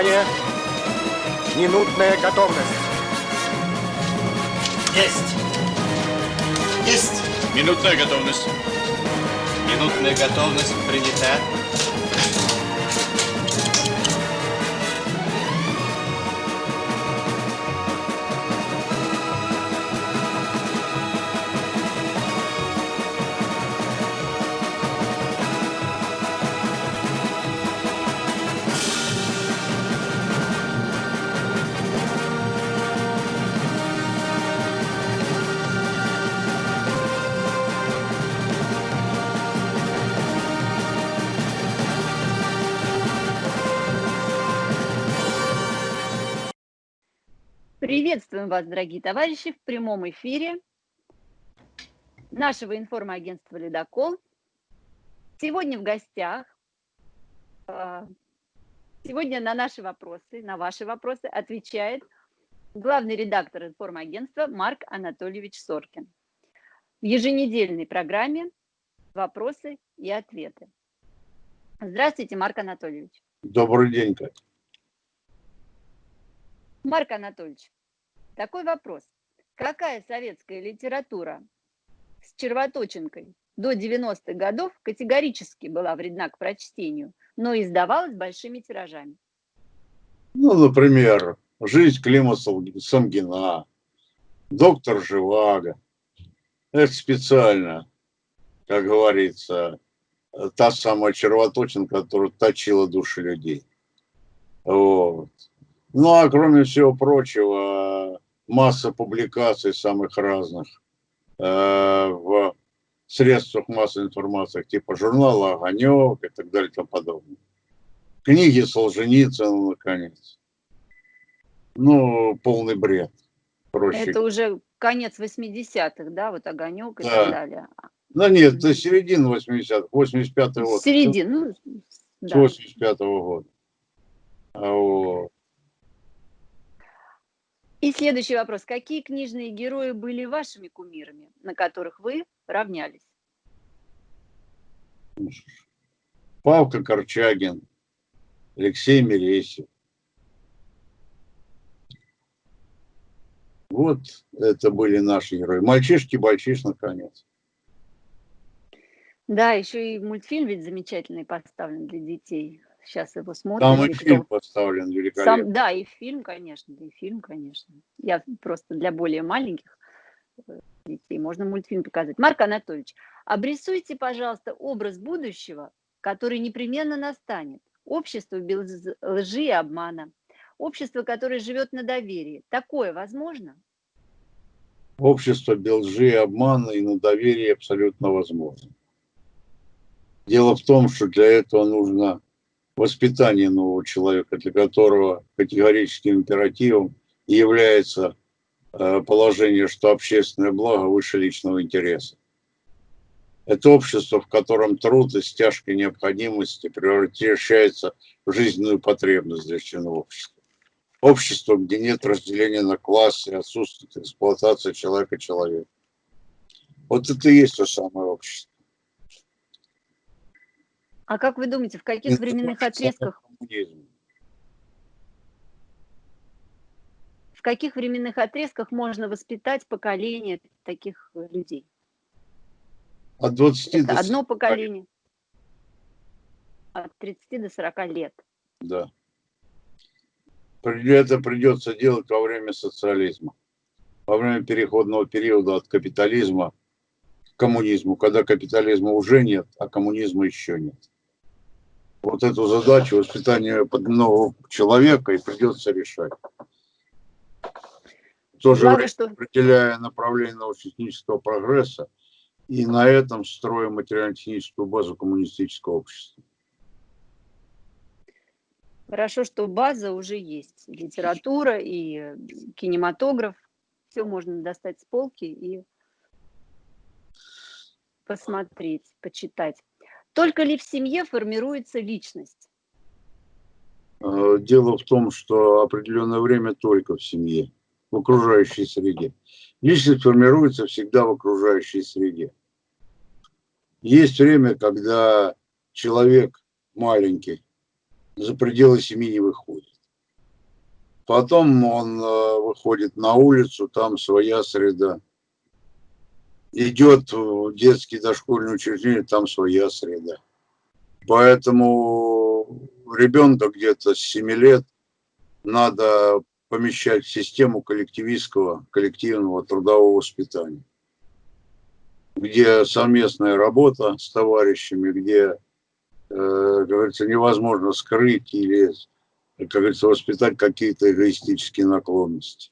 Внимание! Минутная готовность. Есть. Есть. Минутная готовность. Минутная готовность принята. Приветствуем вас, дорогие товарищи, в прямом эфире нашего информагентства «Ледокол». Сегодня в гостях, а, сегодня на наши вопросы, на ваши вопросы отвечает главный редактор информагентства Марк Анатольевич Соркин. В еженедельной программе «Вопросы и ответы». Здравствуйте, Марк Анатольевич. Добрый день, Катя. Марк Анатольевич, такой вопрос. Какая советская литература с червоточинкой до 90-х годов категорически была вредна к прочтению, но издавалась большими тиражами? Ну, например, «Жизнь Клима Самгина», «Доктор Живаго». Это специально, как говорится, та самая червоточинка, которая точила души людей. Вот. Ну, а кроме всего прочего, масса публикаций самых разных э, в средствах массовой информации, типа журнала «Огонек» и так далее и тому подобное. Книги Солженицына, наконец. Ну, полный бред. Проще. Это уже конец 80-х, да, вот «Огонек» и да. так далее. Да нет, это середина 80-х, 85-й год. Середина, ну, да. 85-го года. А вот. И следующий вопрос. Какие книжные герои были вашими кумирами, на которых вы равнялись? Павка Корчагин, Алексей Мересев. Вот это были наши герои. Мальчишки-бальчиш, наконец. Да, еще и мультфильм ведь замечательный поставлен для детей сейчас его смотрим. Там и фильм поставлен великолепно. Сам, да, и фильм, конечно, и фильм, конечно. Я просто для более маленьких э, детей можно мультфильм показать. Марк Анатольевич, обрисуйте, пожалуйста, образ будущего, который непременно настанет. Общество без лжи и обмана. Общество, которое живет на доверии. Такое возможно? Общество без лжи и обмана и на доверии абсолютно возможно. Дело в том, что для этого нужно воспитание нового человека, для которого категорическим императивом является э, положение, что общественное благо выше личного интереса. Это общество, в котором труд из тяжкой необходимости превращается в жизненную потребность для членов общества. Общество, где нет разделения на классы, отсутствует эксплуатация человека человека. Вот это и есть то самое общество. А как вы думаете, в каких временных отрезках? В каких временных отрезках можно воспитать поколение таких людей? От 20 Это до одно поколение. От 30 до 40 лет. Да. Это придется делать во время социализма. Во время переходного периода от капитализма к коммунизму, когда капитализма уже нет, а коммунизма еще нет вот эту задачу воспитания нового человека и придется решать. В то же время что... определяя направление научно-технического прогресса и на этом строим материально-техническую базу коммунистического общества. Хорошо, что база уже есть. Литература и кинематограф. Все можно достать с полки и посмотреть, почитать. Только ли в семье формируется личность? Э, дело в том, что определенное время только в семье, в окружающей среде. Личность формируется всегда в окружающей среде. Есть время, когда человек маленький за пределы семьи не выходит. Потом он э, выходит на улицу, там своя среда. Идет в детский дошкольный учреждение, там своя среда. Поэтому ребенка где-то с 7 лет надо помещать в систему коллективистского, коллективного трудового воспитания, где совместная работа с товарищами, где, э, говорится, невозможно скрыть или как говорится, воспитать какие-то эгоистические наклонности.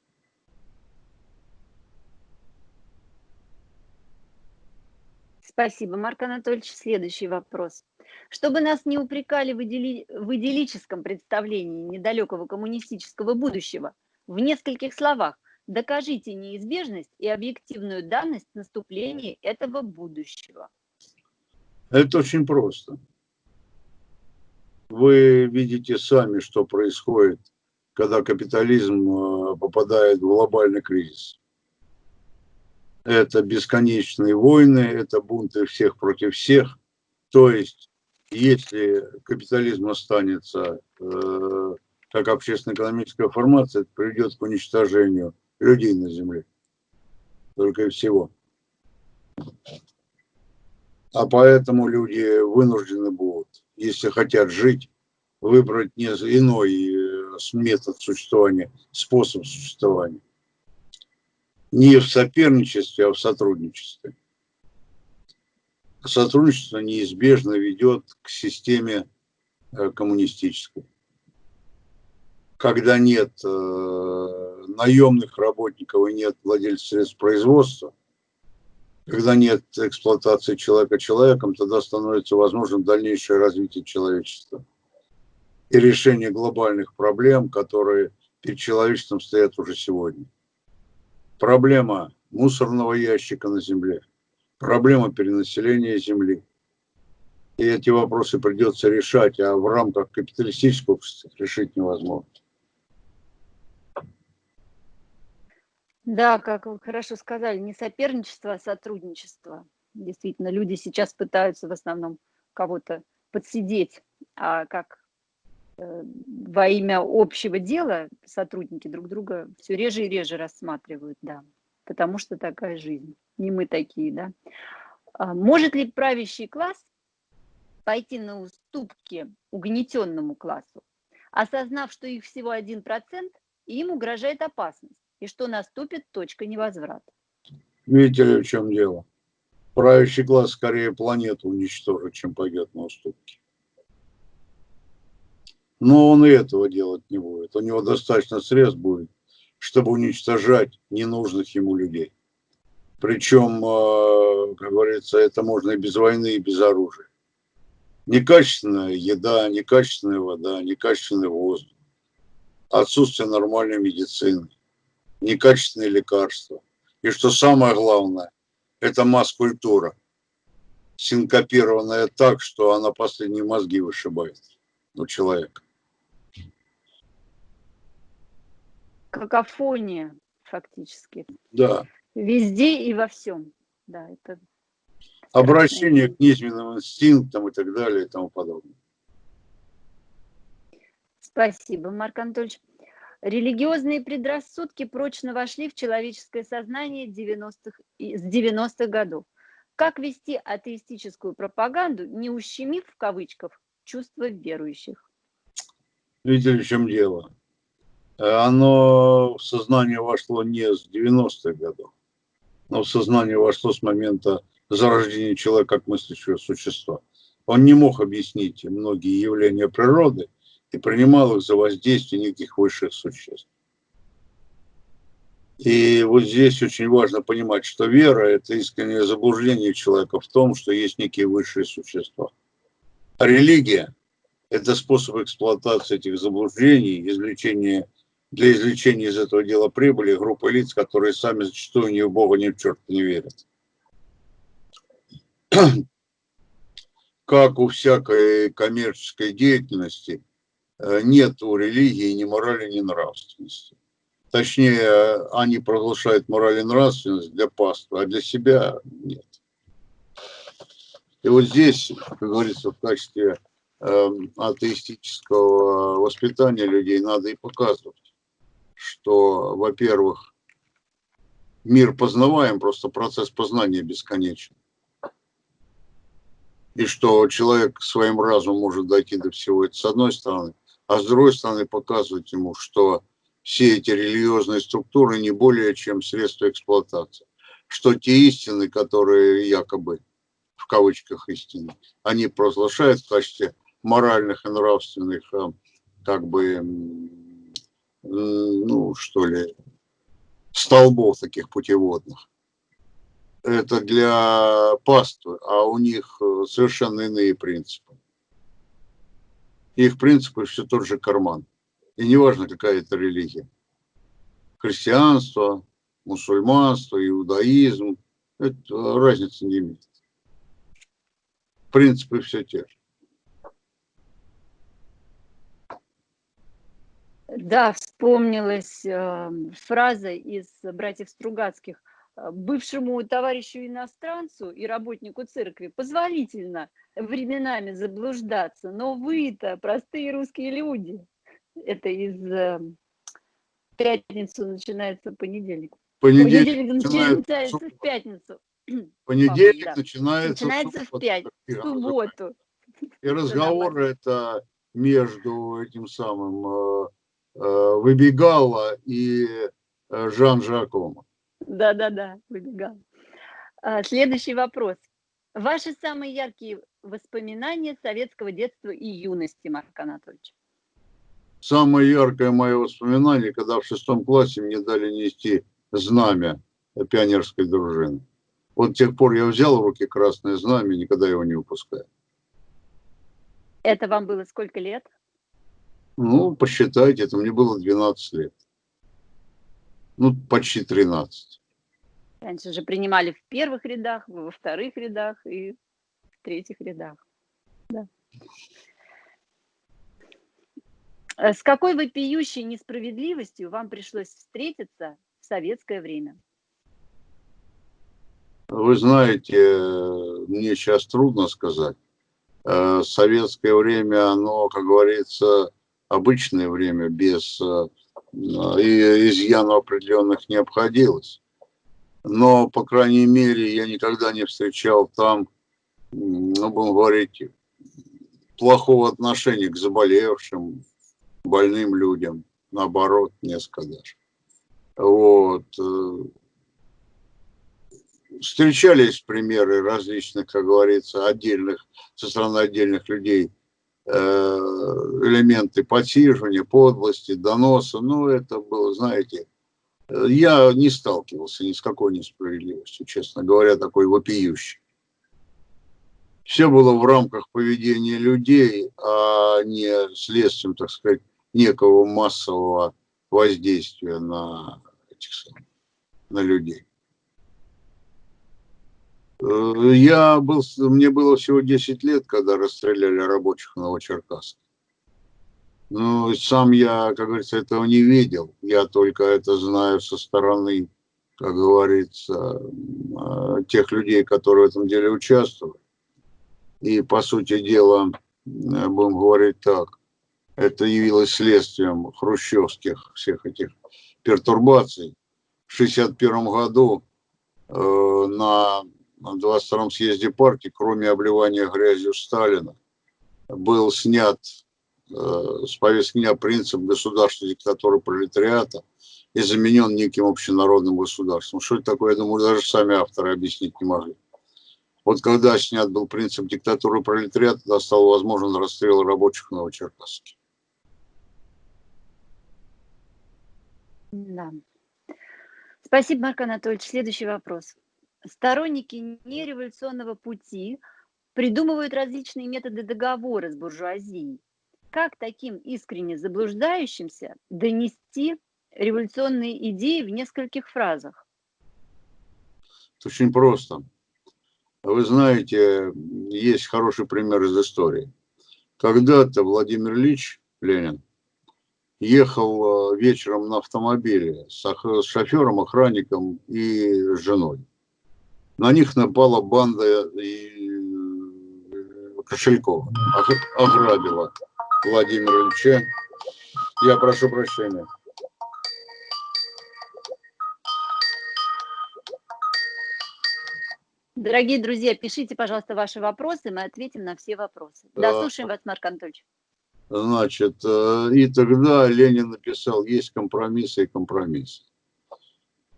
Спасибо, Марк Анатольевич. Следующий вопрос. Чтобы нас не упрекали в, идили... в идиллическом представлении недалекого коммунистического будущего, в нескольких словах докажите неизбежность и объективную данность наступления этого будущего. Это очень просто вы видите сами, что происходит, когда капитализм э, попадает в глобальный кризис. Это бесконечные войны, это бунты всех против всех. То есть, если капитализм останется э, как общественно-экономическая формация, это приведет к уничтожению людей на Земле. Только и всего. А поэтому люди вынуждены будут если хотят жить, выбрать не иной э, метод существования, способ существования. Не в соперничестве, а в сотрудничестве. Сотрудничество неизбежно ведет к системе э, коммунистической. Когда нет э, наемных работников и нет владельцев средств производства, когда нет эксплуатации человека человеком, тогда становится возможным дальнейшее развитие человечества и решение глобальных проблем, которые перед человечеством стоят уже сегодня. Проблема мусорного ящика на Земле, проблема перенаселения Земли. И эти вопросы придется решать, а в рамках капиталистического общества решить невозможно. Да, как вы хорошо сказали, не соперничество, а сотрудничество. Действительно, люди сейчас пытаются в основном кого-то подсидеть, а как во имя общего дела сотрудники друг друга все реже и реже рассматривают, да, потому что такая жизнь, не мы такие, да. А может ли правящий класс пойти на уступки угнетенному классу, осознав, что их всего 1%, и им угрожает опасность? и что наступит точка невозврата. Видите ли, в чем дело? Правящий класс скорее планету уничтожит, чем пойдет на уступки. Но он и этого делать не будет. У него достаточно средств будет, чтобы уничтожать ненужных ему людей. Причем, э, как говорится, это можно и без войны, и без оружия. Некачественная еда, некачественная вода, некачественный воздух, отсутствие нормальной медицины некачественные лекарства. И что самое главное, это масс-культура, синкопированная так, что она последние мозги вышибает у человека. Какофония фактически. Да. Везде и во всем. Да, это Обращение к низменным инстинктам и так далее и тому подобное. Спасибо, Марк Анатольевич. Религиозные предрассудки прочно вошли в человеческое сознание 90 с 90-х годов. Как вести атеистическую пропаганду, не ущемив в кавычках чувства верующих? Видели, в чем дело? Оно в сознание вошло не с 90-х годов, но в сознание вошло с момента зарождения человека как мыслящего существа. Он не мог объяснить многие явления природы, и принимал их за воздействие неких высших существ. И вот здесь очень важно понимать, что вера – это искреннее заблуждение человека в том, что есть некие высшие существа. А религия – это способ эксплуатации этих заблуждений, извлечения, для извлечения из этого дела прибыли группы лиц, которые сами зачастую ни в Бога, ни в черта не верят. Как у всякой коммерческой деятельности – Э, нет у религии ни морали, ни нравственности. Точнее, они проглашают мораль и нравственность для паства, а для себя нет. И вот здесь, как говорится, в качестве э, атеистического воспитания людей надо и показывать, что, во-первых, мир познаваем, просто процесс познания бесконечен. И что человек своим разумом может дойти до всего это с одной стороны, а с другой стороны показывать ему, что все эти религиозные структуры не более чем средства эксплуатации. Что те истины, которые якобы, в кавычках истины, они провозглашают в качестве моральных и нравственных, э, как бы, ну, что ли, столбов таких путеводных. Это для паствы, а у них э, совершенно иные принципы. Их принципы все тот же карман. И неважно, какая это религия. Христианство, мусульманство, иудаизм. Это разницы не имеет. Принципы все те же. Да, вспомнилась э, фраза из «Братьев Стругацких». Э, Бывшему товарищу иностранцу и работнику церкви позволительно временами заблуждаться, но вы-то простые русские люди. Это из э, пятницу начинается понедельник. Понедельник, Понедельник начинается в пятницу. Понедельник да. начинается, Начинается в пятницу, в субботу. И разговор это между этим самым э, Выбегала и э, Жан Жакома. Да-да-да, выбегал. А, Следующий вопрос. Ваши самые яркие воспоминания советского детства и юности, Марк Анатольевич? Самое яркое мое воспоминание, когда в шестом классе мне дали нести знамя пионерской дружины. Вот с тех пор я взял в руки красное знамя, никогда его не упускаю. Это вам было сколько лет? Ну, посчитайте, это мне было 12 лет. Ну, почти 13. Раньше же принимали в первых рядах, во вторых рядах и в третьих рядах. Да. Э, С какой вопиющей несправедливостью вам пришлось встретиться в советское время? Вы знаете, э, мне сейчас трудно сказать. Э, Советское время, оно, как говорится, обычное время, без э, и изъянов определенных не обходилось. Но, по крайней мере, я никогда не встречал там, ну, будем говорить, плохого отношения к заболевшим, больным людям. Наоборот, несколько даже. Вот. э, Встречались примеры различных, как говорится, отдельных, со стороны отдельных людей, элементы подсиживания, подлости, доноса. Ну, это было, знаете, э, я не сталкивался ни с какой несправедливостью, честно говоря, такой вопиющей. Все было в рамках поведения людей, а не следствием, так сказать, некого массового воздействия на, этих на людей. Э, Я был, мне было всего 10 лет, когда расстреляли рабочих в Новочеркасске. Ну, сам я, как говорится, этого не видел. Я только это знаю со стороны, как говорится, э, тех людей, которые в этом деле участвовали. И, по сути дела, э, будем говорить так, это явилось следствием хрущевских всех этих пертурбаций. В 1961 году э, на на 22-м съезде партии, кроме обливания грязью Сталина, был снят э, с повестки дня принцип государственной диктатуры пролетариата и заменен неким общенародным государством. Что это такое, я думаю, даже сами авторы объяснить не могли. Вот когда снят был принцип диктатуры пролетариата, тогда стал возможен расстрел рабочих в Новочеркасске. Да. Спасибо, Марк Анатольевич. Следующий вопрос. Сторонники нереволюционного пути придумывают различные методы договора с буржуазией. Как таким искренне заблуждающимся донести революционные идеи в нескольких фразах? Это очень просто. Вы знаете, есть хороший пример из истории. Когда-то Владимир Ильич Ленин ехал э, вечером на автомобиле с шофером, охранником и женой. На них напала банда и э, Кошелькова, ограбила Владимира Ильича. Я прошу прощения. Дорогие друзья, пишите, пожалуйста, ваши вопросы, мы ответим на все вопросы. Да, слушаем вас, Марк Анатольевич. Значит, э, и тогда Ленин написал, есть компромиссы и компромиссы.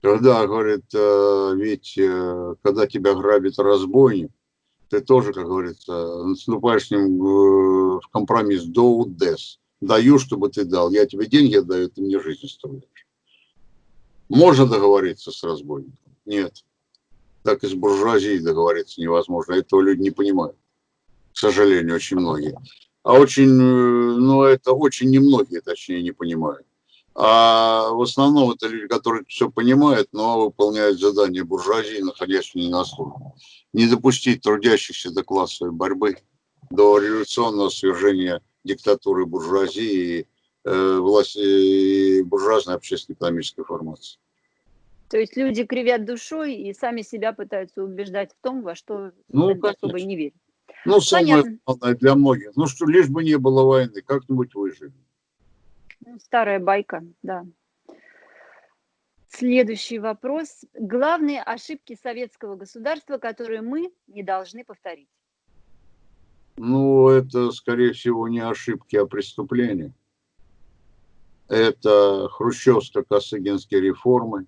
Когда, говорит, э, ведь э, когда тебя грабит разбойник, ты тоже, как говорится, наступаешь с ним э, в компромисс до дес. Даю, чтобы ты дал. Я тебе деньги отдаю, ты мне жизнь оставляешь. Можно договориться с разбойником? Нет. Так и с буржуазией договориться невозможно. Этого люди не понимают. К сожалению, очень многие. А очень, э, ну, это очень немногие, точнее, не понимают. А в основном это люди, которые все понимают, но выполняют задания буржуазии, находящиеся не на службе. Не допустить трудящихся до классовой борьбы, до революционного свержения диктатуры буржуазии и э, власти и буржуазной общественно-экономической формации. То есть люди кривят душой и сами себя пытаются убеждать в том, во что Ну, особо не верят. Ну, самое Понятно. главное для многих. Ну, что лишь бы не было войны, как-нибудь выжили. Ну, Старая байка, да. Следующий вопрос. Главные ошибки советского государства, которые мы не должны повторить. Ну, это, скорее всего, не ошибки, а преступления. Это хрущевско-косыгинские реформы.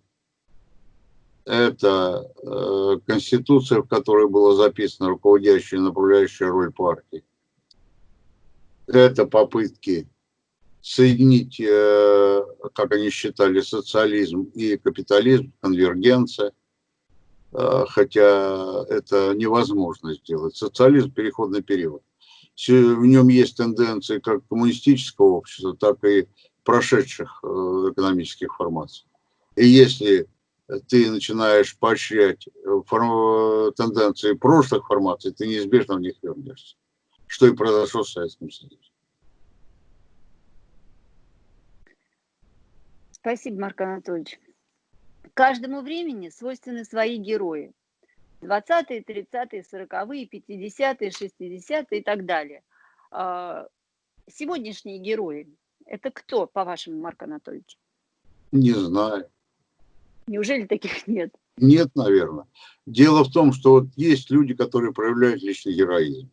Это э, конституция, в которой была записана руководящая и направляющая роль партии. Это попытки соединить, э, как они считали, социализм и капитализм, конвергенция. Э, хотя это невозможно сделать. Социализм – переходный период. В нем есть тенденции как коммунистического общества, так и прошедших э, экономических формаций. И если ты начинаешь поощрять э, фор- тенденции прошлых формаций, ты неизбежно в них вернешься. Что и произошло в Советском Союзе. Спасибо, Марк Анатольевич. Каждому времени свойственны свои герои. 20-е, 30-е, 40-е, 50-е, 60-е и так далее. А, Сегодняшние герои – это кто, по-вашему, Марк Анатольевич? Не знаю. Неужели таких нет? Нет, наверное. Дело в том, что вот есть люди, которые проявляют личный героизм.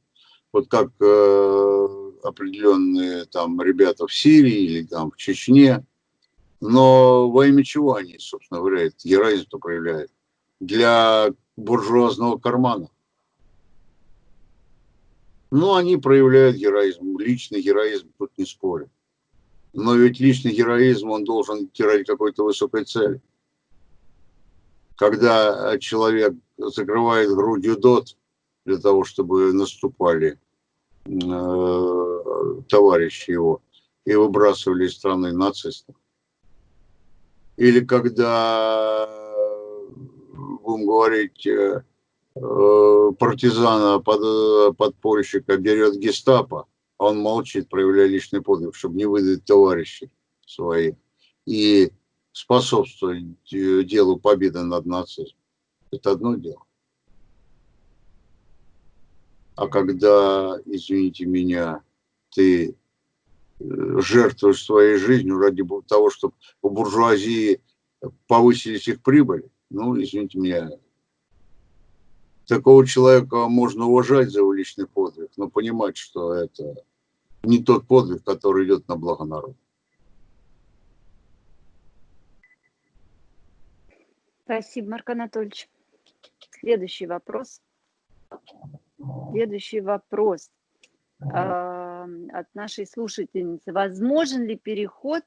Вот как э, определенные там ребята в Сирии или там в Чечне. Но во имя чего они, собственно говоря, героизм-то проявляют? Для буржуазного кармана. Ну, они проявляют героизм. Личный героизм тут не спорю. Но ведь личный героизм, он должен идти ради какой-то высокой цели когда человек закрывает грудью дот для того, чтобы наступали э, товарищи его и выбрасывали из страны нацистов. Или когда, будем говорить, э, э, партизана, под, подпольщика берет гестапо, а он молчит, проявляя личный подвиг, чтобы не выдать товарищей своих. И способствовать э, делу победы над нацизмом. Это одно дело. А когда, извините меня, ты жертвуешь своей жизнью ради того, чтобы у буржуазии повысились их прибыли, ну, извините меня, такого человека можно уважать за его личный подвиг, но понимать, что это не тот подвиг, который идет на благо народа. Спасибо, Марк Анатольевич. Следующий вопрос. Следующий вопрос а, от нашей слушательницы. Возможен ли переход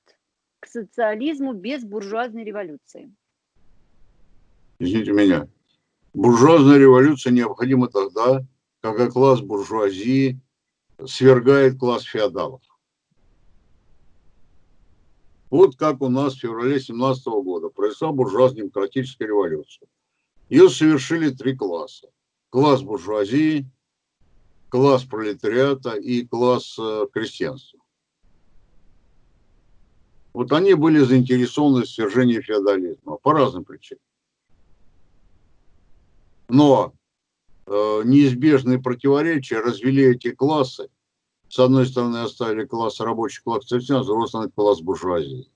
к социализму без буржуазной революции? извините меня, буржуазная революция необходима тогда, когда класс буржуазии свергает класс феодалов. Вот как у нас в феврале 17 года произошла буржуазно-демократическая революция. Ее совершили три класса. Класс буржуазии, класс пролетариата и класс э, крестьянства. Вот они были заинтересованы в свержении феодализма по разным причинам. Но э, неизбежные противоречия развели эти классы. С одной стороны оставили класс рабочих, класс крестьян, с другой стороны класс буржуазии.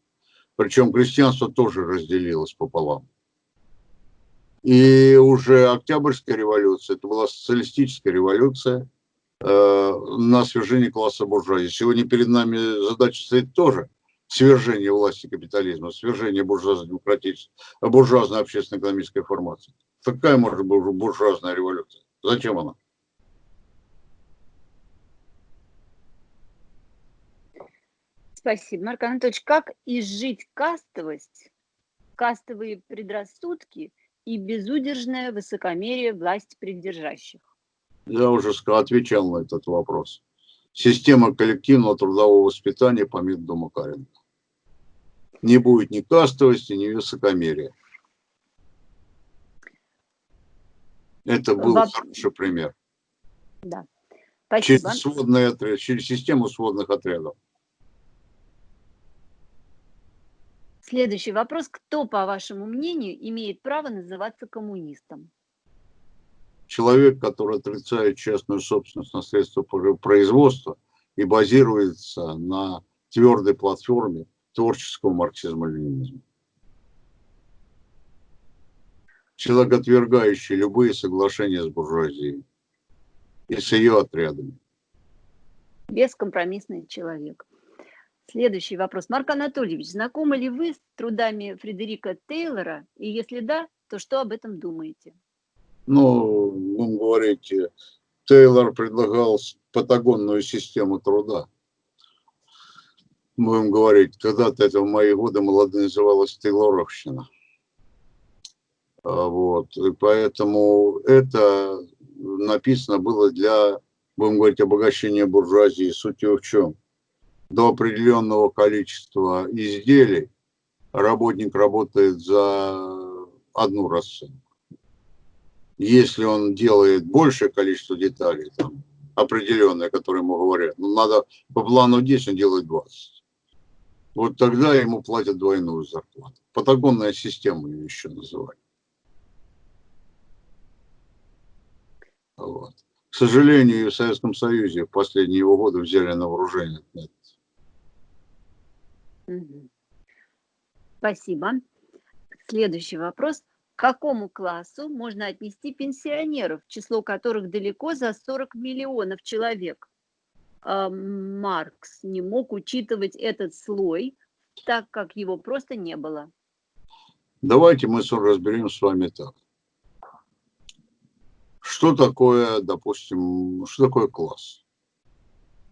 Причем крестьянство тоже разделилось пополам. И уже Октябрьская революция, это была социалистическая революция на свержение класса буржуазии. Сегодня перед нами задача стоит тоже свержение власти капитализма, свержение буржуазно-демократической, буржуазной общественно-экономической формации. Какая может быть буржуазная революция? Зачем она? Спасибо, Марк Анатольевич. Как изжить кастовость, кастовые предрассудки и безудержное высокомерие власти придержащих? Я уже отвечал на этот вопрос. Система коллективного трудового воспитания по методу Макаренко. Не будет ни кастовости, ни высокомерия. Это был Воп... хороший пример. Да. Спасибо. Через, сводные отряд, через систему сводных отрядов. Следующий вопрос. Кто, по вашему мнению, имеет право называться коммунистом? Человек, который отрицает частную собственность на средства производства и базируется на твердой платформе творческого марксизма-ленинизма. Человек, отвергающий любые соглашения с буржуазией и с ее отрядами. Бескомпромиссный человек. Следующий вопрос. Марк Анатольевич, знакомы ли вы с трудами Фредерика Тейлора? И если да, то что об этом думаете? Ну, будем говорить, Тейлор предлагал патагонную систему труда. Будем говорить, когда-то это в мои годы молодые называлось Тейлоровщина. А, вот, и поэтому это написано было для, будем говорить, обогащения буржуазии. Суть в чем? до определенного количества изделий работник работает за одну расценку. Если он делает большее количество деталей, там, определенное, которые ему говорят, ну, надо по плану 10, он делает 20. Вот тогда ему платят двойную зарплату. Патагонная система ее еще называют. Вот. К сожалению, в Советском Союзе в последние его годы взяли на вооружение Спасибо. Следующий вопрос. Какому классу можно отнести пенсионеров, число которых далеко за 40 миллионов человек? А, Маркс не мог учитывать этот слой, так как его просто не было. Давайте мы разберем с вами так. Что такое, допустим, что такое класс?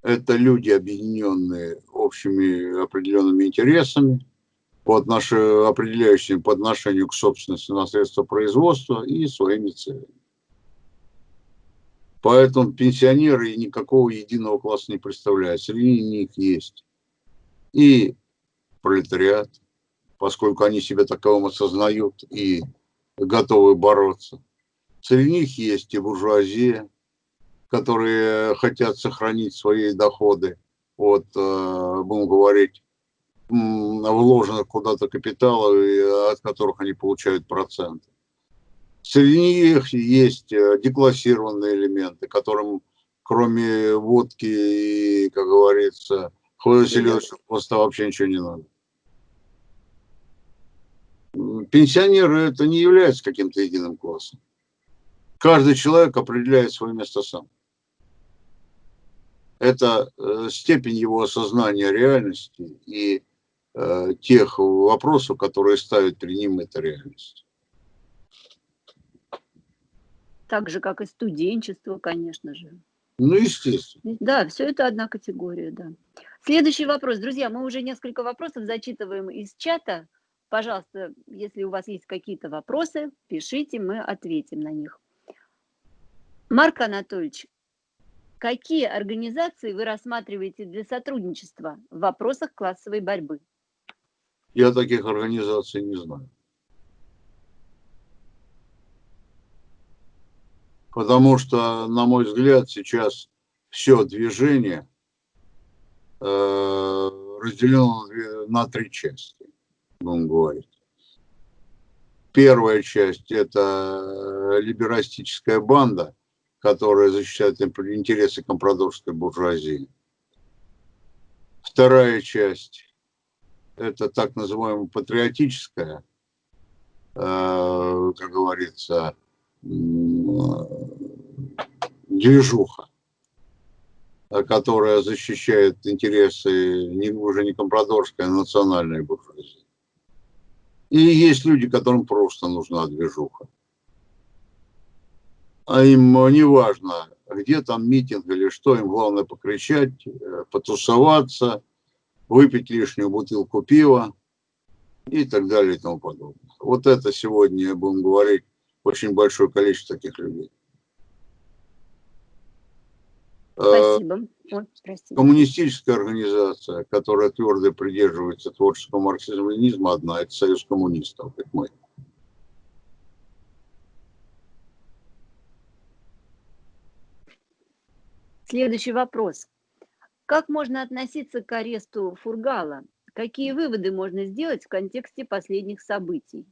Это люди, объединенные общими определенными интересами, по отношению, определяющими по отношению к собственности на средства производства и своими целями. Поэтому пенсионеры никакого единого класса не представляют. Среди них есть и пролетариат, поскольку они себя таковым осознают и готовы бороться. Среди них есть и буржуазия, которые хотят сохранить свои доходы от, э, будем говорить, вложенных куда-то капитала, от которых они получают проценты. Среди них есть э, деклассированные элементы, которым кроме водки и, как говорится, хлоеселедочного просто вообще ничего не надо. Пенсионеры это не является каким-то единым классом. Каждый человек определяет свое место сам это э, степень его осознания реальности и э, тех вопросов, которые ставят перед ним эта реальность. Так же, как и студенчество, конечно же. Ну, естественно. Да, все это одна категория, да. Следующий вопрос. Друзья, мы уже несколько вопросов зачитываем из чата. Пожалуйста, если у вас есть какие-то вопросы, пишите, мы ответим на них. Марк Анатольевич, Какие организации вы рассматриваете для сотрудничества в вопросах классовой борьбы? Я таких организаций не знаю. Потому что, на мой взгляд, сейчас все движение э, разделено на три части, будем говорить. Первая часть – это либерастическая банда – которая защищает интересы компрадорской буржуазии. Вторая часть – это так называемая патриотическая э, как говорится, движуха, которая защищает интересы не, уже не компрадорской, а национальной буржуазии. И есть люди, которым просто нужна движуха. А им не важно, где там митинг или что, им главное покричать, э, потусоваться, выпить лишнюю бутылку пива и так далее и тому подобное. Вот это сегодня, будем говорить, очень большое количество таких людей. Э, Спасибо. Ой, Коммунистическая организация, которая твердо придерживается творческого марксизма-ленизма, одна – это Союз коммунистов, как мы. Следующий вопрос. Как можно относиться к аресту Фургала? Какие выводы можно сделать в контексте последних событий?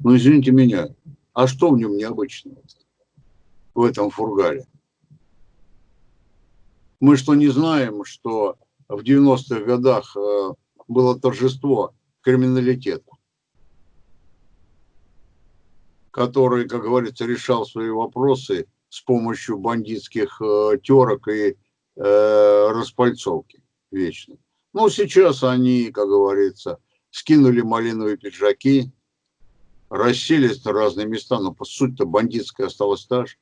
Ну, извините меня, а что в нем необычного в этом Фургале? Мы что, не знаем, что в 90-х годах э, было торжество криминалитета, который, как говорится, решал свои вопросы с помощью бандитских э, терок и э, распальцовки вечной. Ну, сейчас они, как говорится, скинули малиновые пиджаки, расселись на разные места, но по сути-то бандитская осталась та же.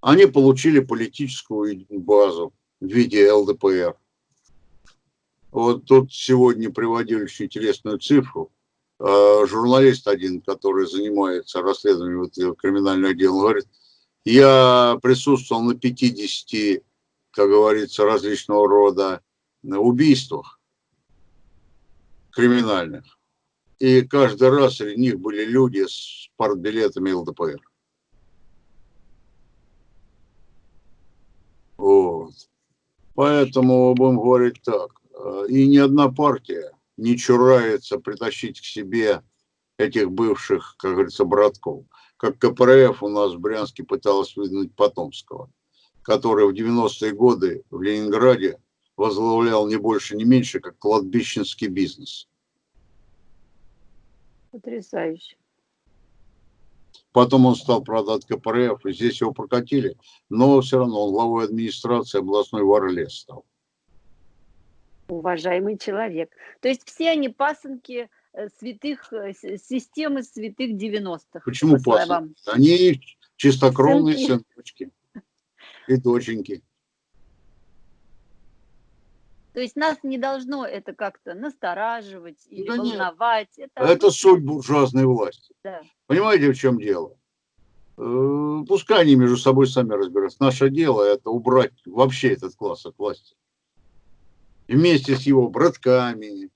Они получили политическую базу в виде ЛДПР. Вот тут сегодня приводили очень интересную цифру. А, журналист один, который занимается расследованием этого криминального дела, говорит, я присутствовал на 50, как говорится, различного рода убийствах криминальных. И каждый раз среди них были люди с партбилетами ЛДПР. Вот. Поэтому будем говорить так. Э, и ни одна партия не чурается притащить к себе этих бывших, как говорится, братков. Как КПРФ у нас в Брянске пыталась выдвинуть Потомского, который в 90-е годы в Ленинграде возглавлял не больше, не меньше, как кладбищенский бизнес. Потрясающе. Потом он стал продать КПРФ, и здесь его прокатили. Но все равно он главой администрации областной Варлес стал. Уважаемый человек. То есть все они пасынки святых, э, системы святых 90-х. Почему по пасынки? Они чистокровные Сынки. сыночки и доченьки. То есть нас не должно это как-то настораживать или да волновать. Нет. Это, это суть буржуазной власти. Да. Понимаете, в чем дело? Э, пускай они между собой сами разбираются. Наше дело это убрать вообще этот класс от власти. Вместе с его братками,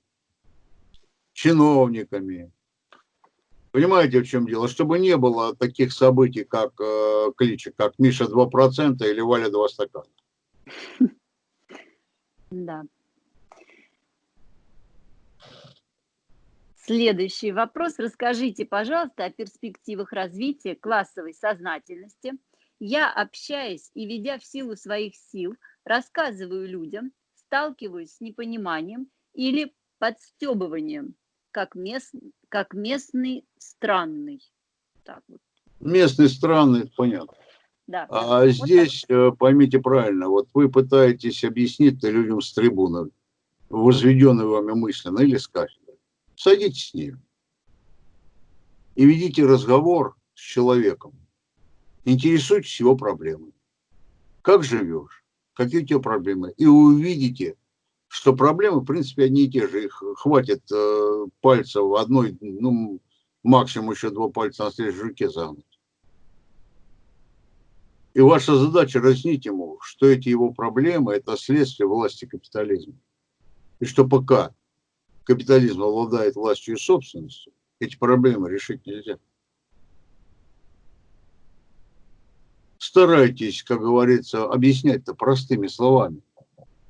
чиновниками. Понимаете, в чем дело? Чтобы не было таких событий, как э, кличек, как Миша 2% или Валя 2 стакана. Да. Следующий вопрос. Расскажите, пожалуйста, о перспективах развития классовой сознательности. Я, общаясь и ведя в силу своих сил, рассказываю людям, сталкиваюсь с непониманием или подстебыванием, как, мест, как местный странный. Так вот. Местный странный, понятно. Да. А вот здесь, так. Э, поймите правильно, вот вы пытаетесь объяснить людям с трибуны, возведенной вами мысленно или с кафедры. Садитесь с ним и ведите разговор с человеком. Интересуйтесь его проблемой. Как живешь? Какие у тебя проблемы? И увидите, что проблемы, в принципе, одни и те же. Их хватит э, пальцев одной, ну, максимум еще два пальца на следующей руке загнуть. И ваша задача разъяснить ему, что эти его проблемы – это следствие власти капитализма. И что пока капитализм обладает властью и собственностью, эти проблемы решить нельзя. Старайтесь, как говорится, объяснять-то простыми словами,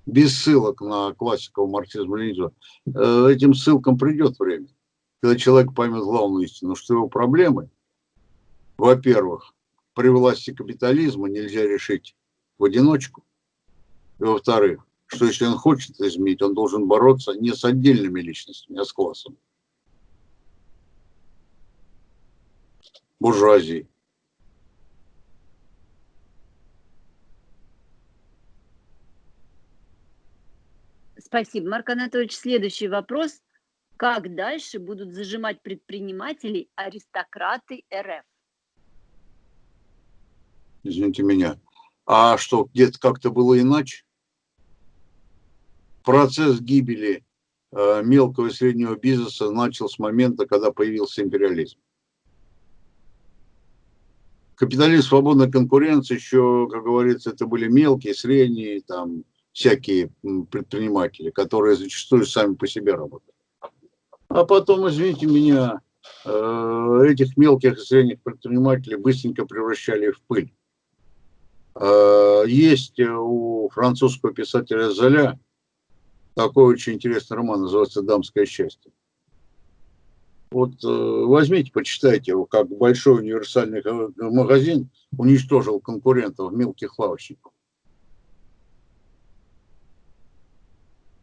без ссылок на классиков марксизма и ленизма, э, этим ссылкам придет время. Когда человек поймет главную истину, что его проблемы, во-первых, при власти капитализма нельзя решить в одиночку. И во-вторых, что если он хочет изменить, он должен бороться не с отдельными личностями, а с классом. Буржуазией. Спасибо, Марк Анатольевич. Следующий вопрос. Как дальше будут зажимать предпринимателей аристократы РФ? Извините меня. А что, где-то как-то было иначе? Процесс гибели э, мелкого и среднего бизнеса начал с момента, когда появился империализм. Капитализм свободной конкуренции еще, как говорится, это были мелкие, средние, там, всякие предприниматели, которые зачастую сами по себе работают. А потом, извините меня, э, этих мелких и средних предпринимателей быстренько превращали в пыль. Э, есть у французского писателя Золя такой очень интересный роман, называется «Дамское счастье». Вот э, возьмите, почитайте его, как большой универсальный магазин уничтожил конкурентов, мелких лавочников.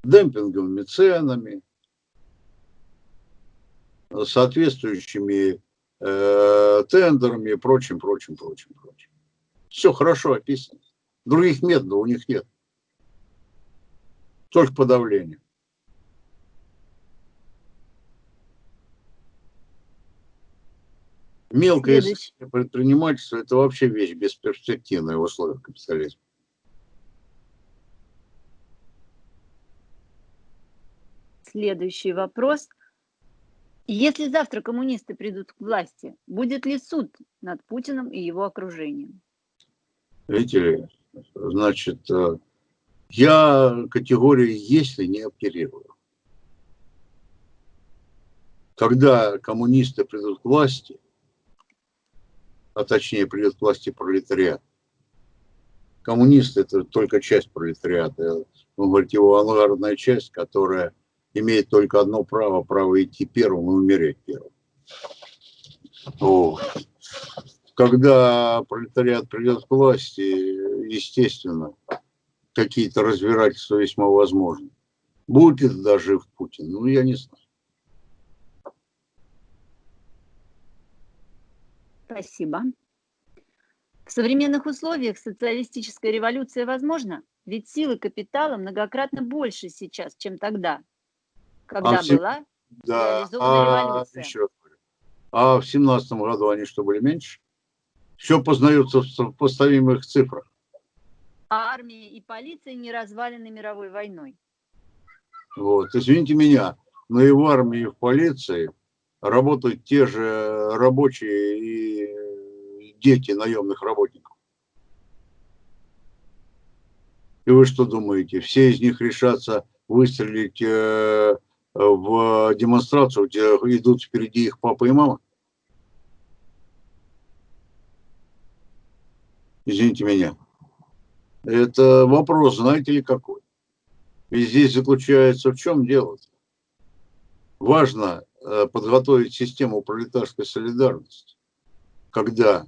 Демпинговыми ценами, соответствующими э, тендерами и прочим, прочим, прочим, прочим. Все хорошо описано. Других методов у них нет. Только подавление. Мелкое предпринимательство – это вообще вещь бесперспективная в условиях капитализма. Следующий вопрос. Если завтра коммунисты придут к власти, будет ли суд над Путиным и его окружением? Видите ли, значит, э, я категории «если» не оперирую. Когда коммунисты придут к власти, а точнее придет к власти пролетариат, коммунисты – это только часть пролетариата, вы говорите, его авангардная часть, которая имеет только одно право, право идти первым и умереть первым. Вот. Когда пролетариат придет к власти, естественно, какие-то разбирательства весьма возможны. Будет ли туда жив Путин? Ну, я не знаю. Спасибо. В современных условиях социалистическая революция возможна? Ведь силы капитала многократно больше сейчас, чем тогда когда а была да, а, революция. Еще раз говорю. А в семнадцатом году они что, были меньше? Все познается в сопоставимых цифрах. А армия и полиция не развалены мировой войной. Вот, извините меня, но и в армии, и в полиции работают те же рабочие и дети наемных работников. И вы что думаете, все из них решатся выстрелить э, в демонстрацию, где идут впереди их папа и мама? Извините меня. Это вопрос, знаете ли, какой? И здесь заключается в чем дело? -то? Важно э, подготовить систему пролетарской солидарности, когда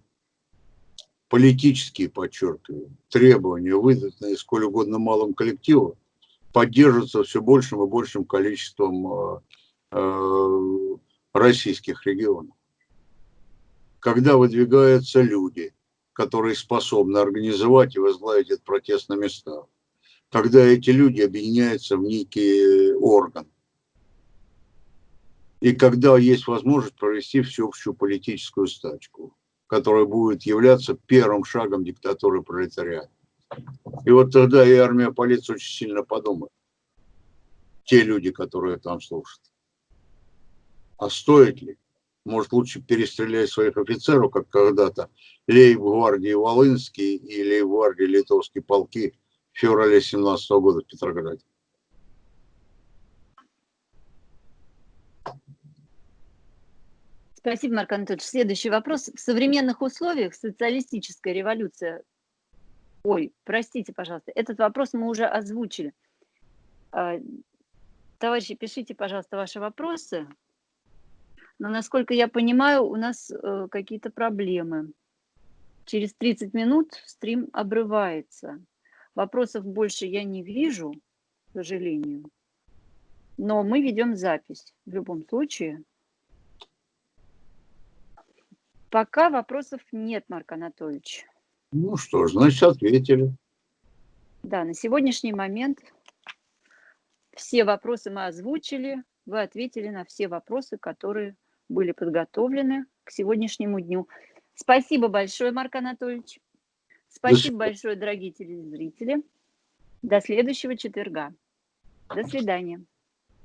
политические, подчеркиваю, требования, выданные сколь угодно малым коллективом, поддерживаться все большим и большим количеством э, э, российских регионов. Когда выдвигаются люди, которые способны организовать и возглавить этот протест на местах, когда эти люди объединяются в некий орган, и когда есть возможность провести всеобщую политическую стачку, которая будет являться первым шагом диктатуры пролетариата. И вот тогда и армия, полиция очень сильно подумают. Те люди, которые там служат. А стоит ли? Может, лучше перестрелять своих офицеров, как когда-то лейб-гвардии Волынские и лейб-гвардии Литовские полки в феврале 17 года в Петрограде. Спасибо, Марк Анатольевич. Следующий вопрос. В современных условиях социалистическая революция Ой, простите, пожалуйста, этот вопрос мы уже озвучили. А, товарищи, пишите, пожалуйста, ваши вопросы. Но, насколько я понимаю, у нас э, какие-то проблемы. Через 30 минут стрим обрывается. Вопросов больше я не вижу, к сожалению. Но мы ведем запись в любом случае. Пока вопросов нет, Марк Анатольевич. Ну что ж, значит, ответили. Да, на сегодняшний момент все вопросы мы озвучили, вы ответили на все вопросы, которые были подготовлены к сегодняшнему дню. Спасибо большое, Марк Анатольевич. Спасибо большое, дорогие телезрители. До следующего четверга. До свидания.